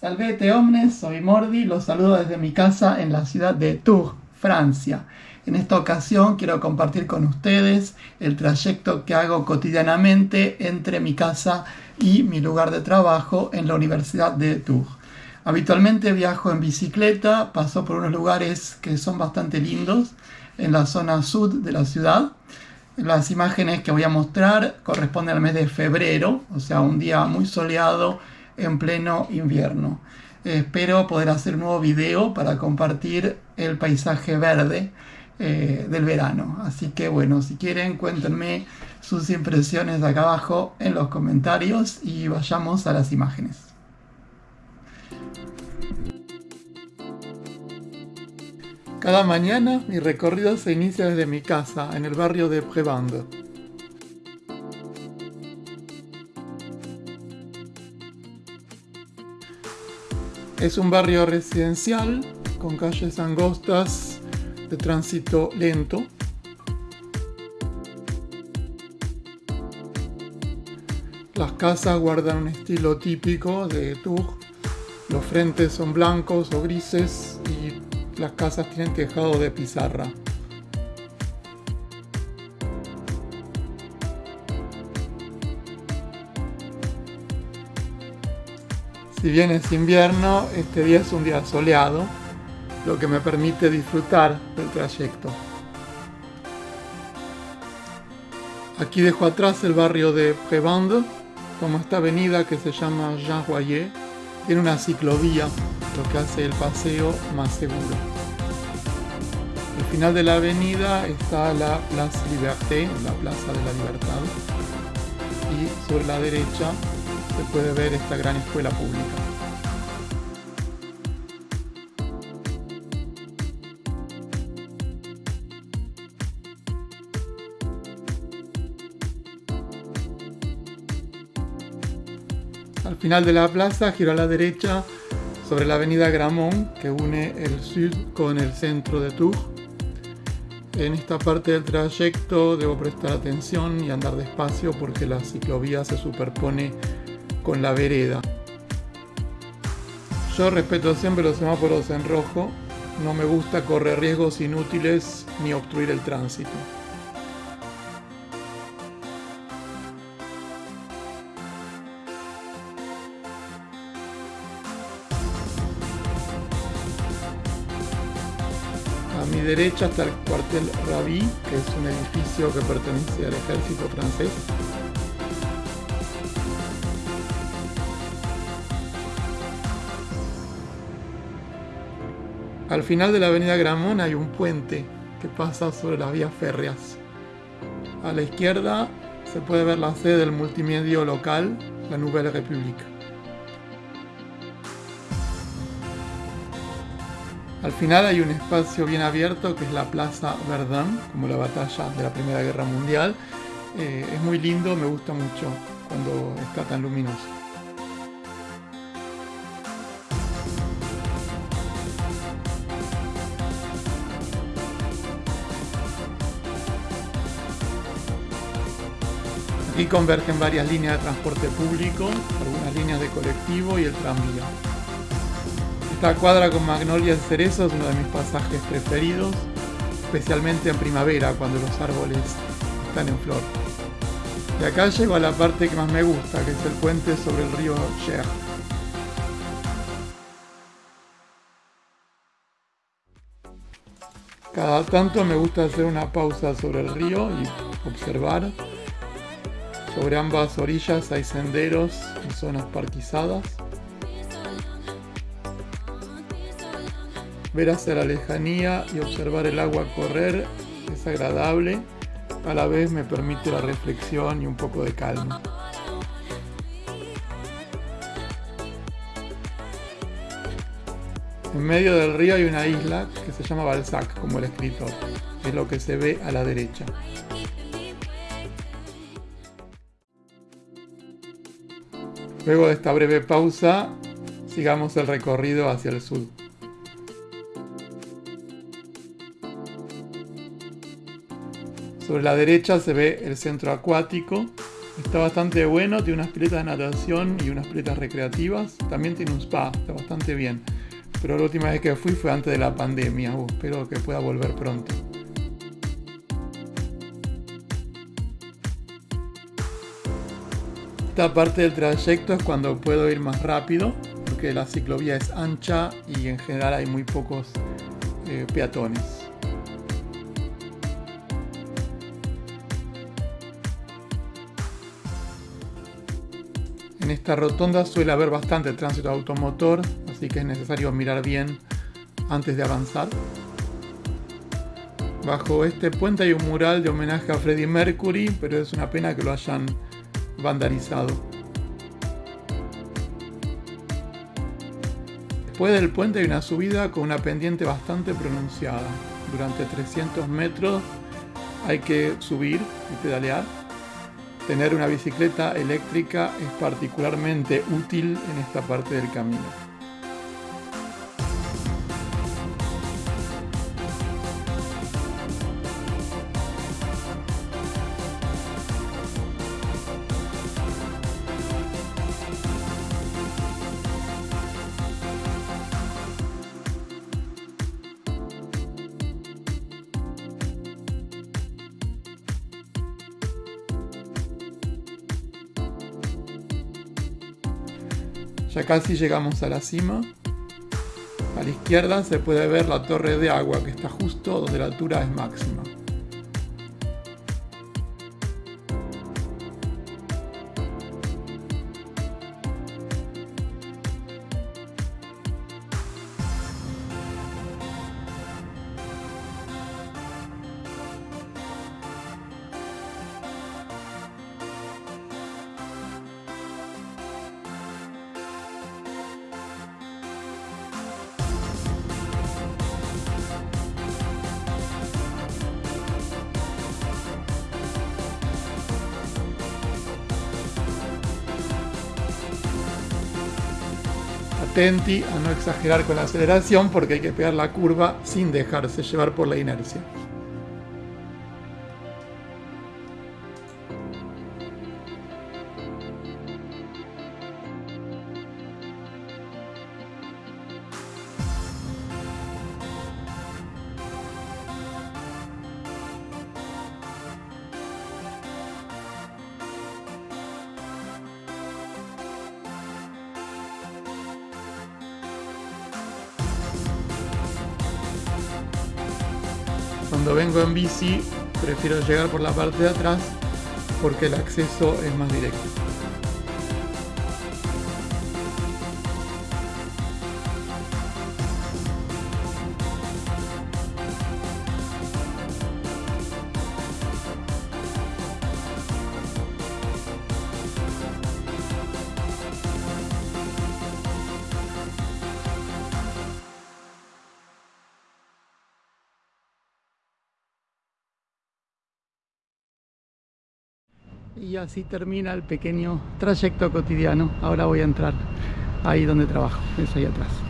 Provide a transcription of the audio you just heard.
Salvete omnes, soy Mordi, los saludo desde mi casa en la ciudad de Tours, Francia. En esta ocasión quiero compartir con ustedes el trayecto que hago cotidianamente entre mi casa y mi lugar de trabajo en la Universidad de Tours. Habitualmente viajo en bicicleta, paso por unos lugares que son bastante lindos en la zona sur de la ciudad. Las imágenes que voy a mostrar corresponden al mes de febrero, o sea, un día muy soleado en pleno invierno. espero poder hacer un nuevo video para compartir el paisaje verde eh, del verano. Así que bueno, si quieren cuéntenme sus impresiones acá abajo en los comentarios y vayamos a las imágenes. Cada mañana mi recorrido se inicia desde mi casa en el barrio de Prevande. Es un barrio residencial con calles angostas de tránsito lento. Las casas guardan un estilo típico de Tours. Los frentes son blancos o grises y las casas tienen tejado de pizarra. Si bien es invierno, este día es un día soleado, lo que me permite disfrutar del trayecto. Aquí dejo atrás el barrio de Prevande, como esta avenida que se llama Jean Royer, tiene una ciclovía, lo que hace el paseo más seguro. Al final de la avenida está la Place Liberté, la Plaza de la Libertad, y sobre la derecha se puede ver esta gran escuela pública. Al final de la plaza giro a la derecha sobre la avenida Gramont que une el sur con el centro de Tours. En esta parte del trayecto debo prestar atención y andar despacio porque la ciclovía se superpone con la vereda. Yo respeto siempre los semáforos en rojo, no me gusta correr riesgos inútiles ni obstruir el tránsito. A mi derecha está el cuartel Rabi, que es un edificio que pertenece al ejército francés. Al final de la avenida Gramont hay un puente que pasa sobre las vías férreas. A la izquierda se puede ver la sede del multimedio local, la Nouvelle République. Al final hay un espacio bien abierto que es la Plaza Verdun, como la batalla de la Primera Guerra Mundial. Eh, es muy lindo, me gusta mucho cuando está tan luminoso. Aquí convergen varias líneas de transporte público, algunas líneas de colectivo y el tranvía. Esta cuadra con magnolias y cerezos es uno de mis pasajes preferidos, especialmente en primavera cuando los árboles están en flor. De acá llego a la parte que más me gusta, que es el puente sobre el río Cher. Cada tanto me gusta hacer una pausa sobre el río y observar sobre ambas orillas hay senderos y zonas parquizadas. Ver hacia la lejanía y observar el agua correr es agradable, a la vez me permite la reflexión y un poco de calma. En medio del río hay una isla que se llama Balzac, como el escritor. Es lo que se ve a la derecha. Luego de esta breve pausa, sigamos el recorrido hacia el sur. Sobre la derecha se ve el centro acuático Está bastante bueno, tiene unas piletas de natación y unas piletas recreativas. También tiene un spa, está bastante bien. Pero la última vez que fui fue antes de la pandemia. Uh, espero que pueda volver pronto. Esta parte del trayecto es cuando puedo ir más rápido, porque la ciclovía es ancha y en general hay muy pocos eh, peatones. En esta rotonda suele haber bastante tránsito automotor, así que es necesario mirar bien antes de avanzar. Bajo este puente hay un mural de homenaje a Freddie Mercury, pero es una pena que lo hayan vandalizado. Después del puente hay una subida con una pendiente bastante pronunciada. Durante 300 metros hay que subir y pedalear. Tener una bicicleta eléctrica es particularmente útil en esta parte del camino. Ya casi llegamos a la cima. A la izquierda se puede ver la torre de agua que está justo donde la altura es máxima. Atenti a no exagerar con la aceleración porque hay que pegar la curva sin dejarse llevar por la inercia. Cuando vengo en bici prefiero llegar por la parte de atrás porque el acceso es más directo. Y así termina el pequeño trayecto cotidiano. Ahora voy a entrar ahí donde trabajo, es ahí atrás.